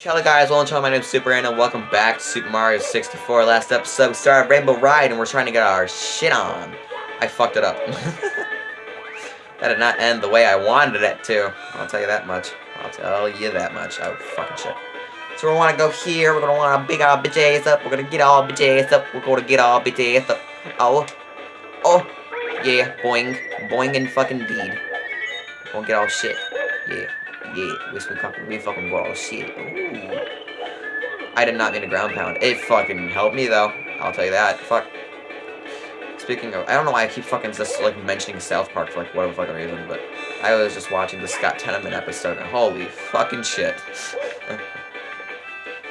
Hello guys, welcome to my name is Super and welcome back to Super Mario 64. Last episode we started Rainbow Ride and we're trying to get our shit on. I fucked it up. that did not end the way I wanted it to. I'll tell you that much. I'll tell you that much. Oh fucking shit. So we want to go here, we're gonna want to big our bitch ass up, we're gonna get all bitch ass up, we're gonna get all bitch ass up. Oh. Oh. Yeah, boing. Boing and fucking deed. Gonna get all shit. Yeah. Yeah, fucking, we fucking all shit. Ooh. I did not mean a ground pound. It fucking helped me though. I'll tell you that. Fuck. Speaking of, I don't know why I keep fucking just like mentioning South Park for like whatever fucking reason, but I was just watching the Scott Tenorman episode and holy fucking shit.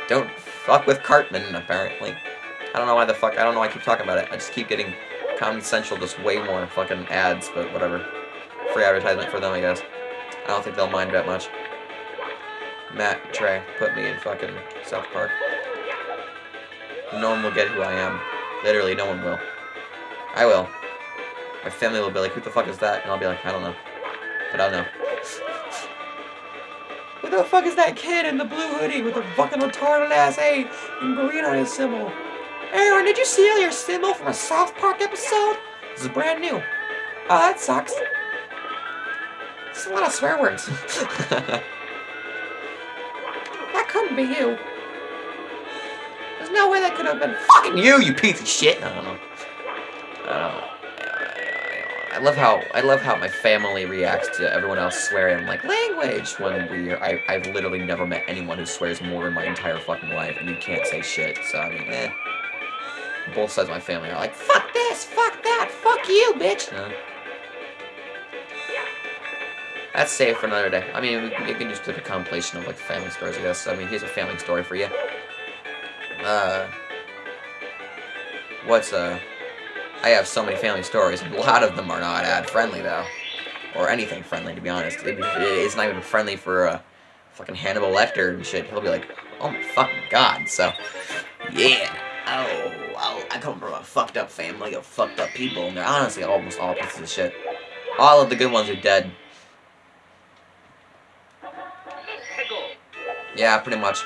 don't fuck with Cartman, apparently. I don't know why the fuck, I don't know why I keep talking about it. I just keep getting Comedy Central just way more fucking ads, but whatever. Free advertisement for them, I guess. I don't think they'll mind that much. Matt, Trey, put me in fucking South Park. No one will get who I am. Literally, no one will. I will. My family will be like, who the fuck is that? And I'll be like, I don't know. But I'll know. Who the fuck is that kid in the blue hoodie with the fucking retarded ass A and green on his symbol? Aaron, did you steal your symbol from a South Park episode? This is brand new. Oh, that sucks. It's a lot of swear words. couldn't be you. There's no way that could have been fucking you, you piece of shit. I don't know. I don't know. I love how I love how my family reacts to everyone else swearing like language when we I I've literally never met anyone who swears more in my entire fucking life and you can't say shit. So I mean, eh. Both sides of my family are like, fuck this, fuck that, fuck you, bitch. That's safe for another day. I mean, we can just do a compilation of like family stories, I guess. I mean, here's a family story for you. Uh, what's uh? I have so many family stories. A lot of them are not ad friendly though, or anything friendly to be honest. It, it's not even friendly for uh, fucking Hannibal Lecter and shit. He'll be like, oh my fucking god. So, yeah. Oh, well, I come from a fucked up family of fucked up people, and they're honestly almost all pieces of shit. All of the good ones are dead. Yeah, pretty much.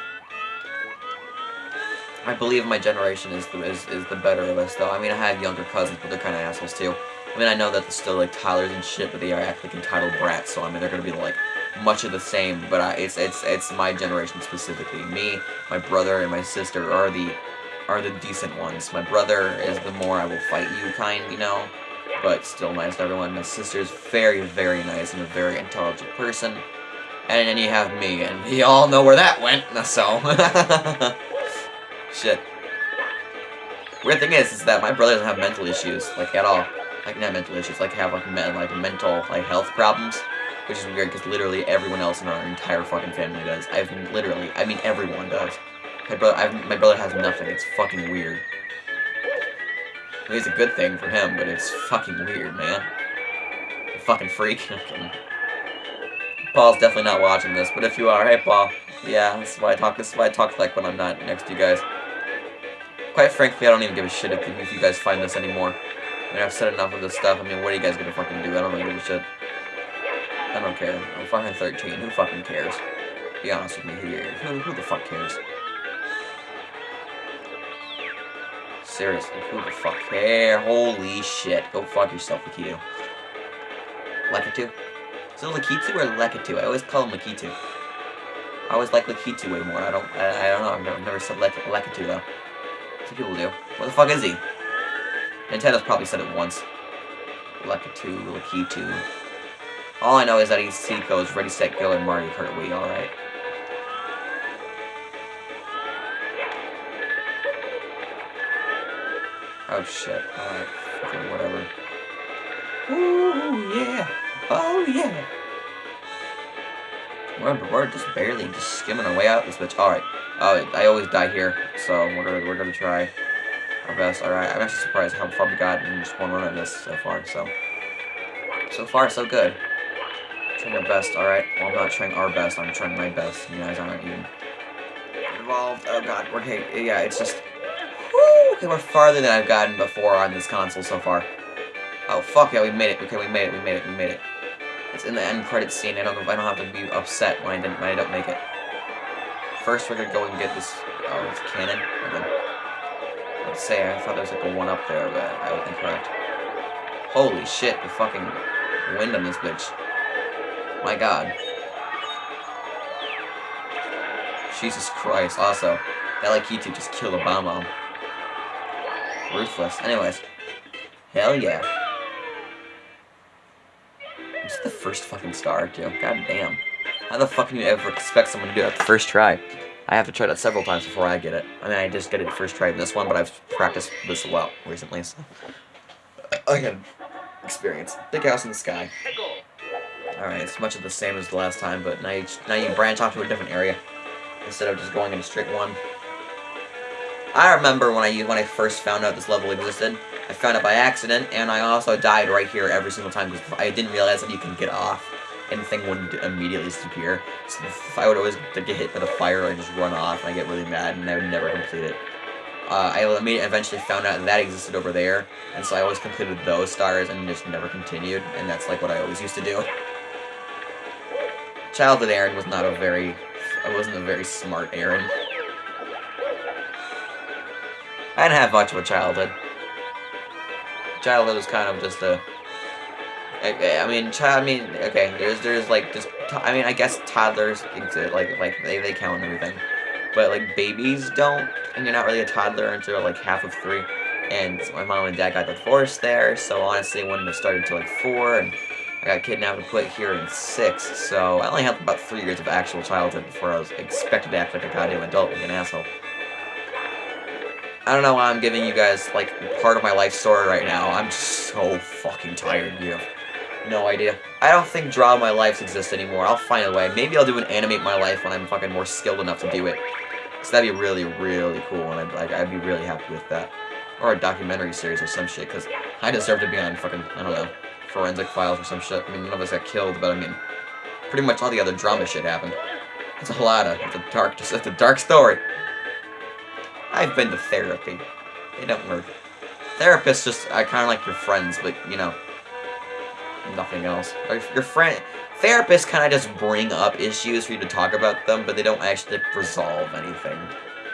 I believe my generation is the is, is the better of us, though. I mean, I have younger cousins, but they're kind of assholes, too. I mean, I know that they're still, like, Tyler's and shit, but they are act like entitled brats, so, I mean, they're gonna be, like, much of the same, but I, it's, it's, it's my generation specifically. Me, my brother, and my sister are the, are the decent ones. My brother is the more I will fight you kind, you know, but still nice to everyone. My sister's very, very nice and a very intelligent person. And then you have me, and you all know where that went, so... Shit. Weird thing is, is that my brother doesn't have mental issues, like, at all. Like, not mental issues, like, have, like, me like mental, like, health problems. Which is weird, because literally everyone else in our entire fucking family does. I've literally, I mean everyone does. My brother, I've, my brother has nothing, it's fucking weird. it's a good thing for him, but it's fucking weird, man. Fucking freak. Paul's definitely not watching this, but if you are, hey Paul. Yeah, this is why I talk. This is why I talk like when I'm not next to you guys. Quite frankly, I don't even give a shit if, if you guys find this anymore. I mean, I've said enough of this stuff. I mean, what are you guys gonna fucking do? I don't really give a shit. I don't care. I'm fucking 13. Who fucking cares? Be honest with me. Who, who, who the fuck cares? Seriously, who the fuck care? Holy shit. Go fuck yourself, Akito. Like it Lakitu? Is it Lakitu or Lakitu? I always call him Lakitu. I always like Lakitu way more. I don't I, I don't know. I've never, never said Lek Lakitu though. Some people do. What the fuck is he? Nintendo's probably said it once. Lakitu, Lakitu. All I know is that he's Seiko's Ready, Set, Go, and Mario Kart Wii, alright. Oh shit. Alright. Whatever. Ooh, yeah. Oh, yeah. We're, just barely just skimming our way out this bitch. Alright. Oh, I always die here, so we're gonna, we're gonna try our best. Alright, I'm actually surprised how far we got in just one run of this so far, so. So far, so good. Trying our best, alright. Well, I'm not trying our best, I'm trying my best. You guys aren't even involved. Oh god, we're, okay, yeah, it's just, whoo, okay, we're farther than I've gotten before on this console so far. Oh, fuck yeah, we made it. Okay, we made it, we made it, we made it. It's in the end credits scene. I don't I don't have to be upset when I didn't when I don't make it. First, we're gonna go and get this oh, cannon. Let's say I thought there was like a one up there, but I was incorrect. Holy shit! The fucking wind on this bitch. My God. Jesus Christ. Also, that like YouTube just killed a bomb Ruthless. Anyways. Hell yeah. The first fucking star, too? God damn. How the fuck can you ever expect someone to do that the first try? I have to try that several times before I get it. I mean, I just get it first try in this one, but I've practiced this lot recently, so... I experience. Big house in the sky. Alright, it's much of the same as the last time, but now you, now you branch off to a different area instead of just going in a straight one. I remember when I when I first found out this level existed. I found it by accident, and I also died right here every single time because I didn't realize that you can get off and the thing wouldn't immediately disappear. So I would always get hit by the fire, I'd just run off, and I get really mad, and I would never complete it. Uh, I eventually found out that existed over there, and so I always completed those stars and just never continued, and that's like what I always used to do. Childhood Aaron was not a very I wasn't a very smart Aaron. I didn't have much of a childhood. Childhood was kind of just a... I, I mean, child. I mean, okay. There's, there's like just. I mean, I guess toddlers exist. Like, like they, they count and everything, but like babies don't, and you're not really a toddler until like half of three. And my mom and dad got divorced there, so honestly, wouldn't have started until like four, and I got kidnapped and put here in six, so I only had about three years of actual childhood before I was expected to act like a goddamn adult like an asshole. I don't know why I'm giving you guys, like, part of my life story right now. I'm just so fucking tired, you have no idea. I don't think Draw My Lives exists anymore. I'll find a way. Maybe I'll do an Animate My Life when I'm fucking more skilled enough to do it. So that'd be really, really cool, and I'd, like, I'd be really happy with that. Or a documentary series or some shit, because I deserve to be on fucking, I don't know, forensic files or some shit. I mean, none of us got killed, but I mean, pretty much all the other drama shit happened. It's a lot of, it's a dark, it's a dark story. I've been to therapy. They don't work. Therapists just, I kind of like your friends, but, you know, nothing else. Your friend, therapists kind of just bring up issues for you to talk about them, but they don't actually resolve anything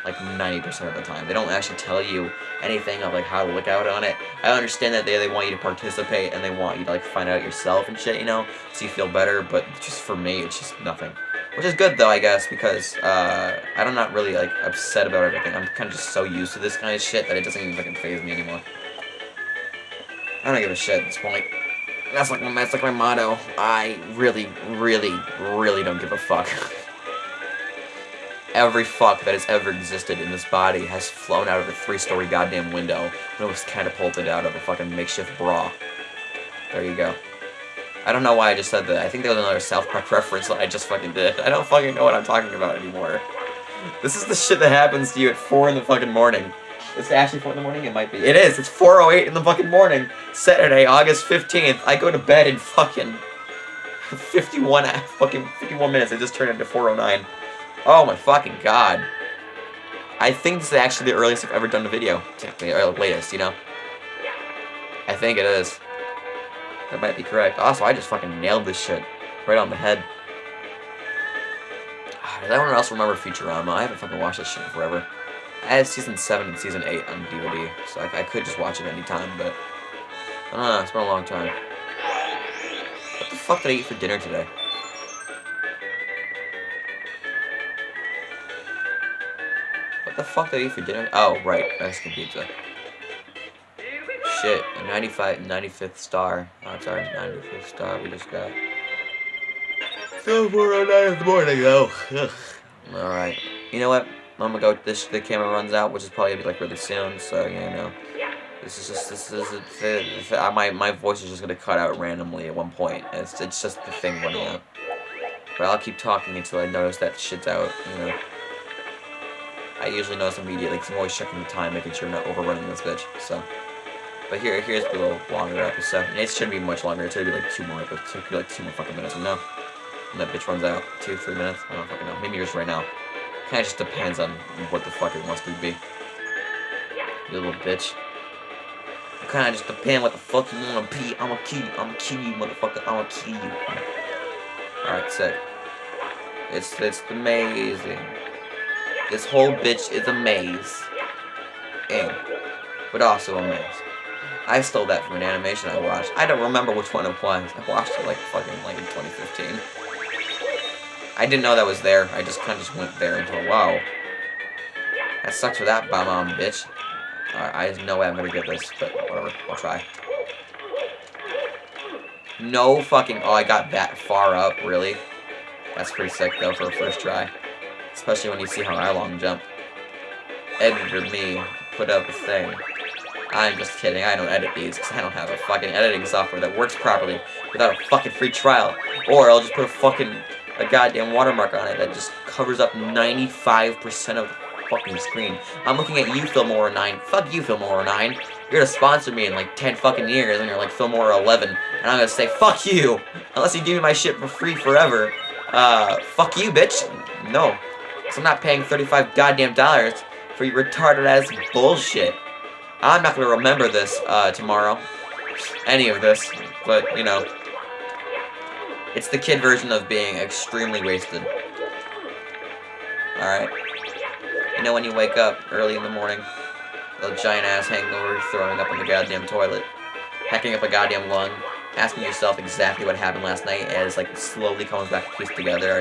like 90% of the time. They don't actually tell you anything of like how to look out on it. I understand that they, they want you to participate and they want you to like find out yourself and shit, you know, so you feel better, but just for me, it's just nothing. Which is good though, I guess, because uh, I'm not really like upset about everything. I'm kind of just so used to this kind of shit that it doesn't even fucking phase me anymore. I don't give a shit at this point. That's like, that's like my motto. I really, really, really don't give a fuck. every fuck that has ever existed in this body has flown out of a three-story goddamn window when it was catapulted out of a fucking makeshift bra. There you go. I don't know why I just said that. I think that was another South Park reference that I just fucking did. I don't fucking know what I'm talking about anymore. This is the shit that happens to you at 4 in the fucking morning. It's actually 4 in the morning? It might be. It is! It's 4.08 in the fucking morning! Saturday, August 15th. I go to bed in fucking... 51 fucking 51 minutes. It just turned into 4.09. Oh my fucking god. I think this is actually the earliest I've ever done a video. Technically, or latest, you know? I think it is. That might be correct. Also, I just fucking nailed this shit. Right on the head. Ah, does anyone else remember Futurama? I haven't fucking watched this shit in forever. I have Season 7 and Season 8 on DVD, so I, I could just watch it anytime, but... I don't know, it's been a long time. What the fuck did I eat for dinner today? What the fuck did I eat for dinner? Oh, right, Mexican pizza. Shit, a 95, 95th star. That's our 95th star we just got. So 409 in the morning, though. Alright. You know what? I'm gonna go, this, the camera runs out, which is probably gonna be like really soon, so, you know. This is just, this is, it, my, my voice is just gonna cut out randomly at one point. It's, it's just the thing running out. But I'll keep talking until I notice that shit's out, you know. I usually notice immediately because I'm always checking the time, making sure I'm not overrunning this bitch. So, but here, here's little longer episode. It shouldn't be much longer. It should be like two more, but it should be like two more fucking minutes. Know, and that bitch runs out two, three minutes. I don't fucking know. Maybe yours right now. Kind of just depends on what the fuck it wants to be. You little bitch. Kind of just depend what the fuck you wanna be. I'ma kill you. I'ma kill you, motherfucker. I'ma kill you. Alright, sick. It's it's amazing. This whole bitch is a maze. Ing. But also a maze. I stole that from an animation I watched. I don't remember which one it was. I watched it like fucking like in 2015. I didn't know that was there. I just kind of just went there and thought, wow. That sucks for that bomb on bitch. Right, I have no way I'm gonna get this, but whatever. I'll try. No fucking... Oh, I got that far up, really? That's pretty sick, though, for a first try. Especially when you see how I long jump. Editor me put up a thing. I'm just kidding, I don't edit these, because I don't have a fucking editing software that works properly without a fucking free trial. Or I'll just put a fucking, a goddamn watermark on it that just covers up 95% of the fucking screen. I'm looking at you, Filmora 9. Fuck you, Filmora 9. You're gonna sponsor me in like 10 fucking years, and you're like Filmora 11. And I'm gonna say, fuck you! Unless you give me my shit for free forever. Uh, fuck you, bitch. No. Because I'm not paying 35 goddamn dollars for your retarded ass bullshit. I'm not going to remember this uh, tomorrow. Any of this. But, you know. It's the kid version of being extremely wasted. Alright. You know when you wake up early in the morning, a giant ass hangover, throwing up in the goddamn toilet, hacking up a goddamn lung, asking yourself exactly what happened last night as like slowly comes back to piece together.